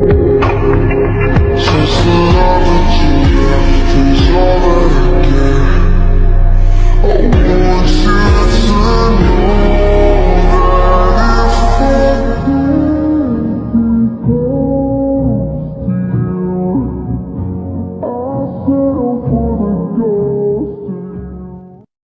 you.